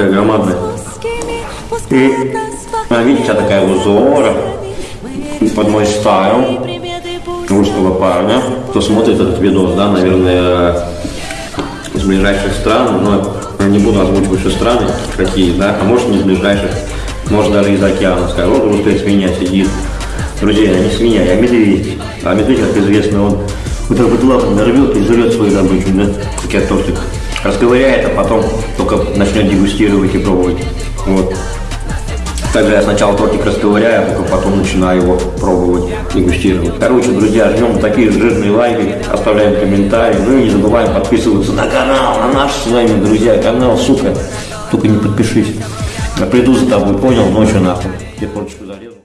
Такая громадная. И, а, видите, такая узора. Под мой стайл русского парня. Кто смотрит этот видос, да, наверное, из ближайших стран, но не буду озвучивать, что страны какие, да, а может не из ближайших, может даже из океана. Скажу, вот русская свинья сидит. Друзья, не свинья, я медведь. А медведь, как известно, он вот так вот лапами рвет и жрет свою добычу, да, как я тортик. Расковыряет, а потом только начнет дегустировать и пробовать. Вот. Также я сначала тортик расковыряю, а только потом начинаю его пробовать, дегустировать. Короче, друзья, ждем такие жирные лайки, оставляем комментарии. Ну и не забываем подписываться на канал, на наш с вами, друзья, канал, сука. Только не подпишись. Я приду за тобой, понял? Ночью нахуй. Я тортичку зарезал.